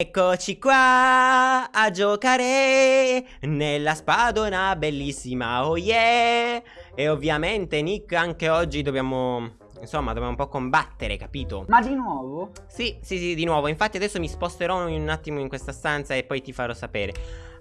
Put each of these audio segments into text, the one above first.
Eccoci qua a giocare nella spadona bellissima, oh yeah! E ovviamente Nick anche oggi dobbiamo, insomma, dobbiamo un po' combattere, capito? Ma di nuovo? Sì, sì, sì, di nuovo, infatti adesso mi sposterò un attimo in questa stanza e poi ti farò sapere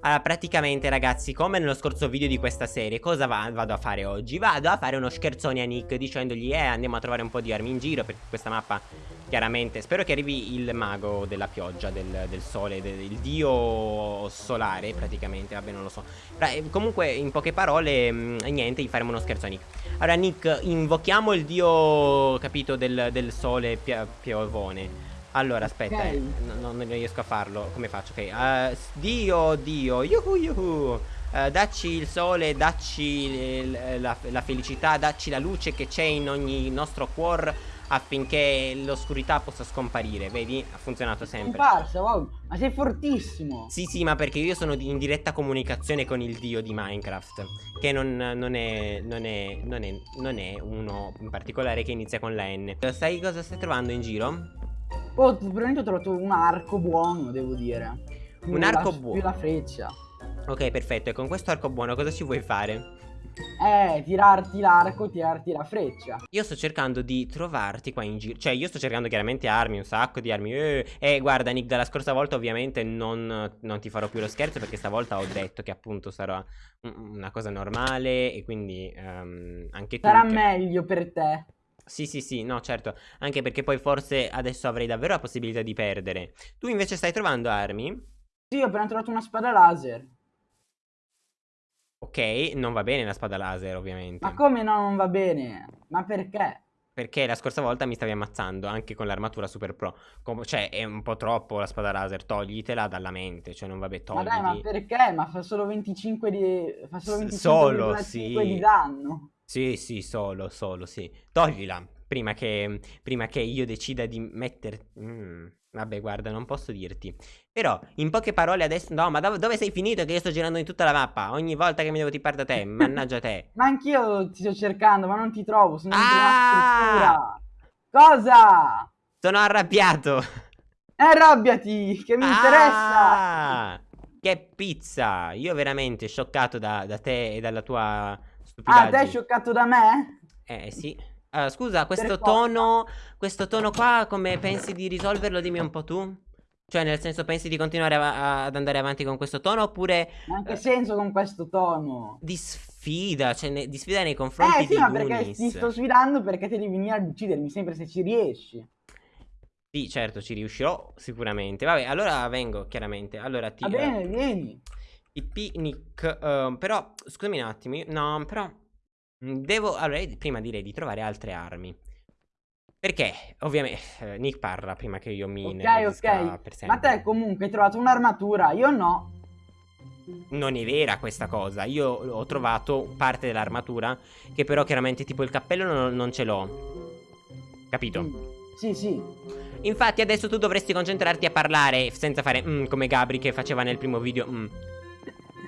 allora, praticamente ragazzi, come nello scorso video di questa serie, cosa va vado a fare oggi? Vado a fare uno scherzone a Nick dicendogli, eh, andiamo a trovare un po' di armi in giro, perché questa mappa, chiaramente, spero che arrivi il mago della pioggia, del, del sole, del, il dio solare, praticamente, vabbè, non lo so. Però, eh, comunque, in poche parole, mh, mm, niente, gli faremo uno scherzo a Nick. Allora, Nick, invochiamo il dio, capito, del, del sole piovone. Allora, aspetta, okay. eh, no, non riesco a farlo. Come faccio? Ok, uh, Dio, Dio, yuhu, yuhu. Uh, dacci il sole, dacci la, la, felicità, dacci la luce che c'è in ogni nostro cuore affinché l'oscurità possa scomparire. Vedi? Ha funzionato sempre. Comparsa, wow, ma sei fortissimo. Sì, sì, ma perché io sono in diretta comunicazione con il dio di Minecraft. Che non, non, è, non, è, non, è, non è uno in particolare che inizia con la N. Sai cosa stai trovando in giro? Oh, probabilmente ho trovato un arco buono, devo dire. Più un arco buono? Più la freccia. Ok, perfetto. E con questo arco buono cosa ci vuoi fare? Eh, tirarti l'arco, tirarti la freccia. Io sto cercando di trovarti qua in giro. Cioè, io sto cercando chiaramente armi, un sacco di armi. Eh, eh guarda, Nick, dalla scorsa volta ovviamente non, non, ti farò più lo scherzo perché stavolta ho detto che appunto sarà una cosa normale e quindi um, anche tu... Sarà meglio per te. Sì, sì, sì, no, certo. Anche perché poi forse adesso avrei davvero la possibilità di perdere. Tu invece stai trovando armi? Sì, ho appena trovato una spada laser. Ok, non va bene la spada laser, ovviamente. Ma come no, non va bene? Ma perché? Perché la scorsa volta mi stavi ammazzando anche con l'armatura super pro. Com cioè, è un po' troppo la spada laser. Toglitela dalla mente. Cioè, non vabbè, togli. Ma dai, ma perché? Ma fa solo 25 di. Fa solo 25 solo, sì. di danno. Sì, sì, solo, solo, sì. Toglila, prima che, prima che io decida di mettere... Mm, vabbè, guarda, non posso dirti. Però, in poche parole adesso... No, ma dove, dove sei finito che io sto girando in tutta la mappa? Ogni volta che mi devo tippare da te, mannaggia te. ma anch'io ti sto cercando, ma non ti trovo, sono ah! Cosa? Sono arrabbiato. Arrabbiati, che mi ah! interessa. Che pizza. Io veramente scioccato da, da te e dalla tua Ah, te hai scioccato da me? Eh, sì. Uh, scusa, questo tono, questo tono qua, come pensi di risolverlo? Dimmi un po' tu. Cioè, nel senso, pensi di continuare ad andare avanti con questo tono oppure... Ma in che uh, senso con questo tono? Di sfida, cioè ne, di sfida nei confronti eh, sì, di ma perché ti sto sfidando perché te devi venire ad uccidermi sempre se ci riesci. Sì, certo, ci riuscirò sicuramente. Vabbè, allora vengo, chiaramente. Allora ti... Va bene, uh, vieni. Picnic, uh, però, scusami un attimo, no, però, mm, devo, allora, prima direi di trovare altre armi. Perché, ovviamente, eh, Nick parla prima che io mi Ok, ok, ma te comunque hai trovato un'armatura, io no. Non è vera questa cosa, io ho trovato parte dell'armatura, che però chiaramente tipo il cappello non, non ce l'ho. Capito? Mm. Sì, sì. Infatti adesso tu dovresti concentrarti a parlare senza fare mm, come Gabri che faceva nel primo video. Mm.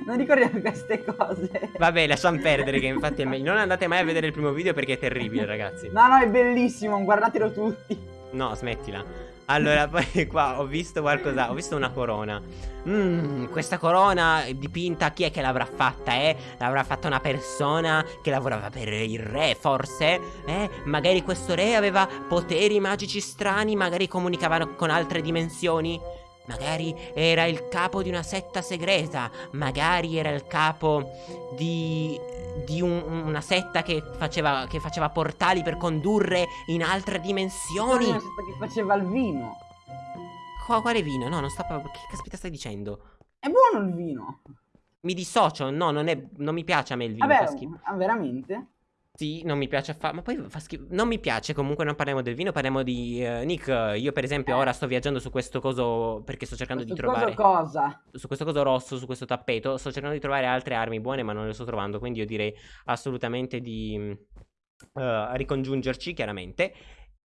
Non ricordiamo queste cose. Vabbè, lasciamo perdere che infatti è meglio. Non andate mai a vedere il primo video perché è terribile, ragazzi. No, no, è bellissimo, guardatelo tutti. No, smettila. Allora, poi qua ho visto qualcosa, ho visto una corona. Mmm, questa corona dipinta, chi è che l'avrà fatta, eh? L'avrà fatta una persona che lavorava per il re, forse? Eh? Magari questo re aveva poteri magici strani, magari comunicava con altre dimensioni? Magari era il capo di una setta segreta, magari era il capo di, di un, una setta che faceva, che faceva, portali per condurre in altre dimensioni. Una setta che faceva il vino. Qua, quale vino? No, non sta. Che caspita stai dicendo? È buono il vino. Mi dissocio, no, non, è, non mi piace a me il vino. Vabbè, ah, veramente? Sì, non mi piace fare, ma poi fa schifo. Non mi piace, comunque non parliamo del vino, parliamo di uh, Nick. Io per esempio ora sto viaggiando su questo coso perché sto cercando questo di trovare... cosa? Su questo coso rosso, su questo tappeto, sto cercando di trovare altre armi buone ma non le sto trovando, quindi io direi assolutamente di uh, ricongiungerci chiaramente.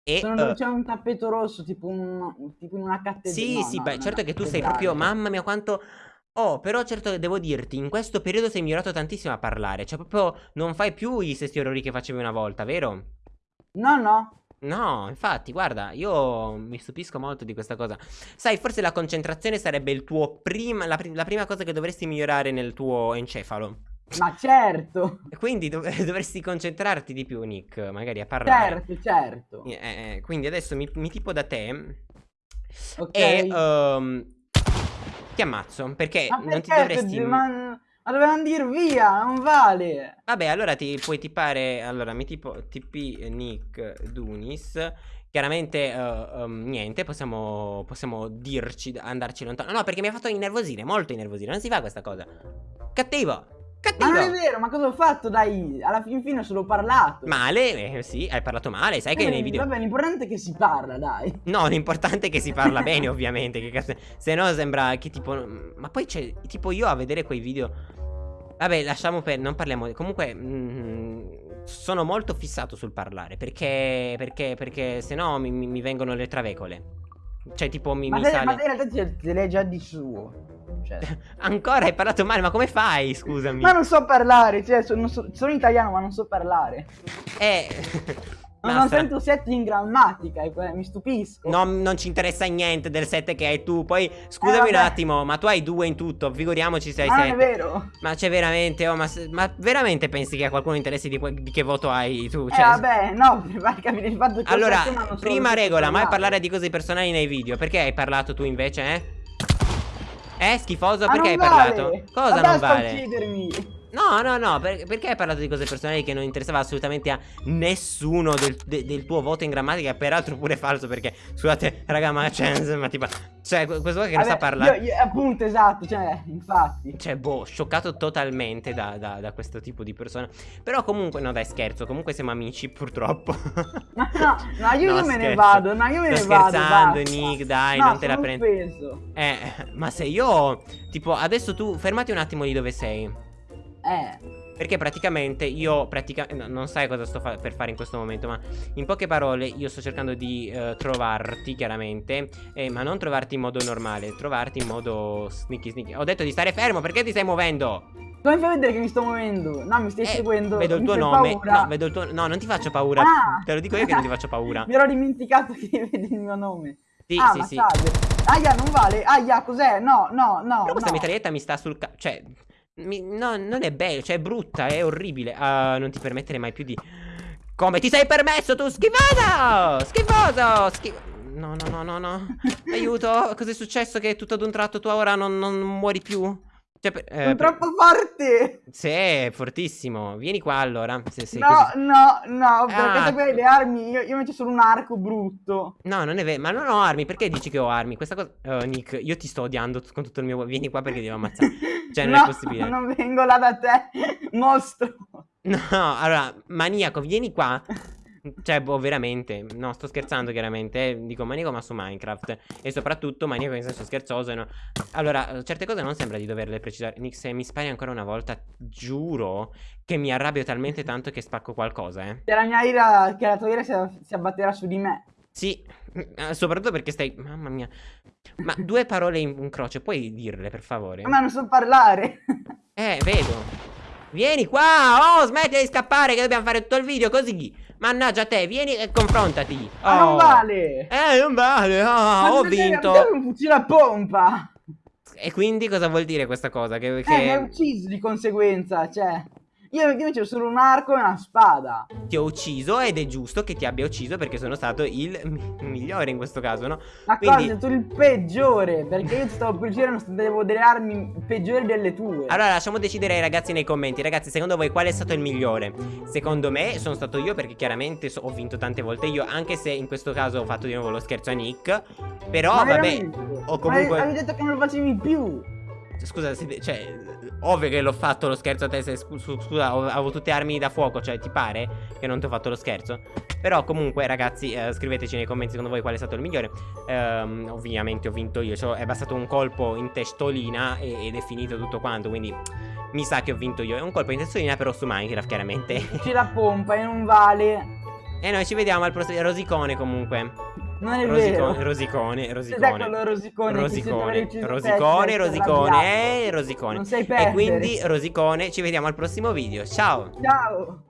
E, Sono uh, c'è un tappeto rosso, tipo, un, tipo in una cattedrale. Sì, no, sì, no, beh, certo che tu sei proprio, mamma mia quanto... Oh, però certo devo dirti, in questo periodo sei migliorato tantissimo a parlare. Cioè, proprio non fai più gli stessi errori che facevi una volta, vero? No, no. No, infatti, guarda, io mi stupisco molto di questa cosa. Sai, forse la concentrazione sarebbe il tuo prima, la, la prima cosa che dovresti migliorare nel tuo encefalo. Ma certo! Quindi dov dovresti concentrarti di più, Nick, magari a parlare. Certo, certo. Eh, eh, quindi adesso mi, mi, tipo da te Ok. e um, ti ammazzo, perché ma non ti perché dovresti... Ma, ma dovevano dir via, non vale! Vabbè, allora ti puoi tipare, allora mi tipo TP Nick Dunis. Chiaramente uh, um, niente, possiamo, possiamo dirci, andarci lontano. No, perché mi ha fatto innervosire, molto innervosire, non si fa questa cosa. Cattivo Cattivo. Ma non è vero, ma cosa ho fatto? Dai, alla fin fine ho solo parlato. Male, eh, sì, hai parlato male, sai eh, che nei video... Vabbè, l'importante è che si parla, dai. No, l'importante è che si parla bene, ovviamente, che cazzo... Se no sembra che tipo... Ma poi c'è, tipo io a vedere quei video... Vabbè, lasciamo per... non parliamo... Comunque... Mm, sono molto fissato sul parlare, perché... Perché, perché se no mi, mi vengono le travecole. Cioè, tipo, mi, ma mi te, sale... Ma in realtà te l'hai già di suo. Cioè. Ancora hai parlato male, ma come fai? Scusami. Ma non so parlare, cioè sono, sono italiano ma non so parlare. Eh... Non, non sento set in grammatica, mi stupisco. No, non ci interessa niente del set che hai tu. Poi, scusami eh, un attimo, ma tu hai due in tutto. Figuriamoci se hai ah, set. è vero. Ma c'è veramente, oh, ma, ma, veramente pensi che a qualcuno interessi di, di che voto hai tu? Cioè, eh, vabbè, no, per capire il fatto che Allora, prima regola, mai parlare di cose personali nei video. Perché hai parlato tu invece, eh? Eh, schifoso, perché hai vale. parlato? Cosa Vabbè, non vale? uccidermi. No, no, no, per, perché hai parlato di cose personali che non interessava assolutamente a nessuno del, de, del tuo voto in grammatica? Peraltro pure falso perché, scusate, raga, ma c'è, ma tipo, cioè, questo qua che non sa parlare. Io, io, appunto, esatto, cioè, infatti. Cioè, boh, scioccato totalmente da, da, da, questo tipo di persona. Però comunque, no dai, scherzo, comunque siamo amici, purtroppo. No, no, io, no, io me ne vado, no, io me Sto ne vado, scherzando, Nick, dai, no, non te la prendi. Eh, ma se io, tipo, adesso tu, fermati un attimo di dove sei. Eh. Perché praticamente io pratica no, non sai cosa sto fa per fare in questo momento Ma in poche parole io sto cercando di uh, trovarti chiaramente eh, Ma non trovarti in modo normale Trovarti in modo sneaky sneaky Ho detto di stare fermo perché ti stai muovendo? Come fai a vedere che mi sto muovendo? No mi stai eh, seguendo Vedo il tuo nome No vedo il tuo No non ti faccio paura ah. Te lo dico io che non ti faccio paura Mi ero dimenticato che vedi il mio nome sì, ah, sì, sì. Aia, non vale. Aia, cos'è? No, no, no. Però questa no. mitraglietta mi sta sul ca... Cioè, mi, no, non è bello, cioè è brutta, è orribile. Uh, non ti permettere mai più di... Come ti sei permesso tu, schifoso! Schifoso! Schif... No, no, no, no, no. Aiuto, cos'è successo che tutto ad un tratto tu ora non, non muori più? Cioè, eh, Sono troppo forte! Sì, è fortissimo. Vieni qua allora. Se sei no, così. no, no, perché ah. hai le armi. Io, io metto solo un arco brutto. No, non è vero. Ma non ho armi. Perché dici che ho armi? Questa cosa. Oh, Nick, io ti sto odiando con tutto il mio. Vieni qua perché devo ammazzare. Cioè, non no, è possibile. Non vengo là da te, mostro. No, allora, maniaco, vieni qua. Cioè, boh, veramente. No, sto scherzando chiaramente. Eh. Dico maniaco ma su Minecraft. E soprattutto maniaco in senso scherzoso. No? Allora, certe cose non sembra di doverle precisare. Nick, se mi spari ancora una volta, giuro che mi arrabbio talmente tanto che spacco qualcosa, eh. Che la mia ira, che la tua ira si, si abbatterà su di me. Sì, eh, soprattutto perché stai... Mamma mia. Ma due parole in, in croce, puoi dirle, per favore? Ma non so parlare. eh, vedo. Vieni qua! Oh, smetti di scappare che dobbiamo fare tutto il video così! Mannaggia te, vieni e confrontati. Oh. Ma non vale. Eh, non vale. Oh, ho vinto. Ma un fucile a pompa. E quindi cosa vuol dire questa cosa? Che, che... Eh, mi hai ucciso di conseguenza, cioè... Io invece ho solo un arco e una spada. Ti ho ucciso ed è giusto che ti abbia ucciso perché sono stato il migliore in questo caso, no? Ma Quindi... cosa, tu il peggiore, perché io ti stavo per girare, avevo delle armi peggiori delle tue. Allora, lasciamo decidere ai ragazzi nei commenti. Ragazzi, secondo voi qual è stato il migliore? Secondo me sono stato io perché chiaramente so, ho vinto tante volte io, anche se in questo caso ho fatto di nuovo lo scherzo a Nick. Però, Ma vabbè, ho comunque... Ma avevi detto che non lo facevi più. Scusa, cioè, ovvio che l'ho fatto lo scherzo a te. Se, scusa, avevo tutte armi da fuoco. Cioè, ti pare che non ti ho fatto lo scherzo? Però, comunque, ragazzi, eh, scriveteci nei commenti secondo voi qual è stato il migliore. Um, ovviamente ho vinto io. Cioè, è bastato un colpo in testolina e, ed è finito tutto quanto. Quindi, mi sa che ho vinto io. È un colpo in testolina, però su Minecraft, chiaramente. C'è la pompa e non vale. E noi ci vediamo al prossimo rosicone, comunque. Non è vero. Rosicone, rosicone. Cos'è rosicone? Rosicone, rosicone, rosicone, rosicone. Non perdere. E quindi rosicone, ci vediamo al prossimo video. Ciao. Ciao.